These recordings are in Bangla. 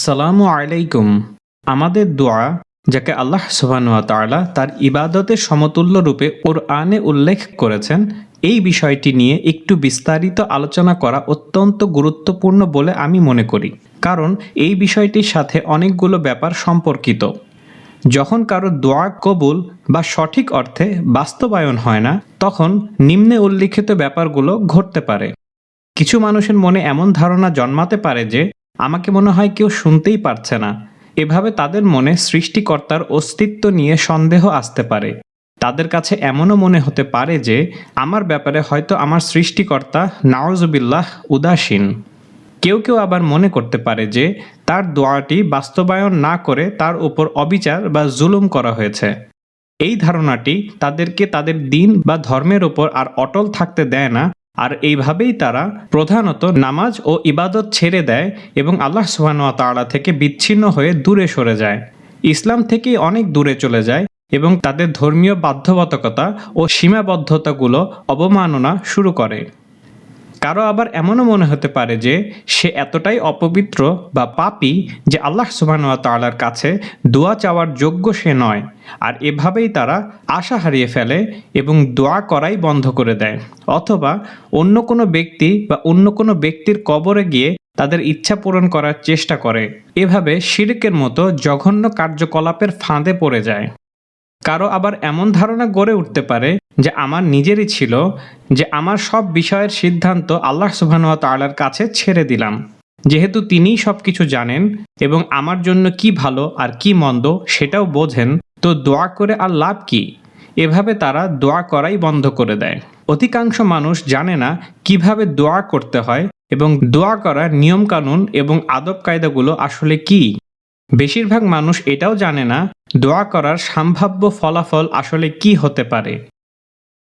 আসসালামু আলাইকুম। আমাদের দোয়া, যাকে আল্লাহ সুবহানুয়া তাআলা তার ইবাদতের সমতুল্য রূপে ওর আনে উল্লেখ করেছেন, এই বিষয়টি নিয়ে একটু বিস্তারিত আলোচনা করা অত্যন্ত গুরুত্বপূর্ণ বলে আমি মনে করি। কারণ এই বিষয়টির সাথে অনেকগুলো ব্যাপার সম্পর্কিত। যখন কারও দোয়া কবুল বা সঠিক অর্থে বাস্তবায়ন হয় না, তখন নিম্নে উল্লিখিত ব্যাপারগুলো ঘটতে পারে। কিছু মানুষের মনে এমন ধারণা জন্মাতে পারে যে আমাকে মনে হয় কেউ শুনতেই পারছে না। এভাবে তাদের মনে সৃষ্টিকর্তার অস্তিত্ব নিয়ে সন্দেহ আসতে পারে। তাদের কাছে এমনও মনে হতে পারে যে, আমার ব্যাপারে হয়তো আমার সৃষ্টিকর্তা নাওজবিল্লাহ উদাসীন। কেউ কেউ আবার মনে করতে পারে যে, তার দোয়াটি বাস্তবায়ন না করে তার উপর অবিচার বা জুলুম করা হয়েছে। এই ধারণাটি তাদেরকে তাদের দিন বা ধর্মের ওপর আর অটল থাকতে দেয় না আর এইভাবেই তারা প্রধানত নামাজ ও ইবাদত ছেড়ে দেয় এবং আল্লাহ সুবহানাহু তালা থেকে বিচ্ছিন্ন হয়ে দূরে সরে যায়। ইসলাম থেকে অনেক দূরে চলে যায় এবং তাদের ধর্মীয় বাধ্যবাধকতা ও সীমাবদ্ধতাগুলো অবমাননা শুরু করে। কারও আবার এমনও মনে হতে পারে যে সে এতটাই অপবিত্র বা পাপি যে আল্লাহ সুবহানাহু তাআলার কাছে দোয়া চাওয়ার যোগ্য সে নয়। আর এভাবেই তারা আশা হারিয়ে ফেলে এবং দোয়া করাই বন্ধ করে দেয়। অথবা অন্য কোনো ব্যক্তি বা অন্য কোনো ব্যক্তির কবরে গিয়ে তাদের ইচ্ছা পূরণ করার চেষ্টা করে। এভাবে শিরকের মতো জঘন্য কার্যকলাপের ফাঁদে পড়ে যায়। কারও আবার এমন ধারণা গড়ে উঠতে পারে যে আমার নিজেরই ছিল, যে আমার সব বিষয়ের সিদ্ধান্ত আল্লাহ সুবহানাহু তাআলার কাছে ছেড়ে দিলাম। যেহেতু তিনিই সব কিছু জানেন এবং আমার জন্য কি ভালো আর কি মন্দ সেটাও বোঝেন, তো দোয়া করে আর লাভ কি? এভাবে তারা দোয়া করাই বন্ধ করে দেয়। অধিকাংশ মানুষ জানে না কীভাবে দোয়া করতে হয় এবং দোয়া করার নিয়মকানুন এবং আদব কায়দাগুলো আসলে কি। বেশিরভাগ মানুষ এটাও জানে না দোয়া করার সম্ভাব্য ফলাফল আসলে কি হতে পারে।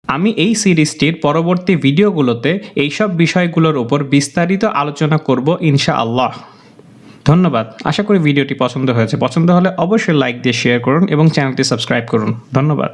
আমি এই সিরিজটির পরবর্তী ভিডিওগুলোতে এইসব বিষয়গুলোর উপর বিস্তারিত আলোচনা করব ইনশা আল্লাহ ধন্যবাদ। আশা করি ভিডিওটি পছন্দ হয়েছে। পছন্দ হলে অবশ্যই লাইক দিয়ে শেয়ার করুন এবং চ্যানেলটি সাবস্ক্রাইব করুন। ধন্যবাদ।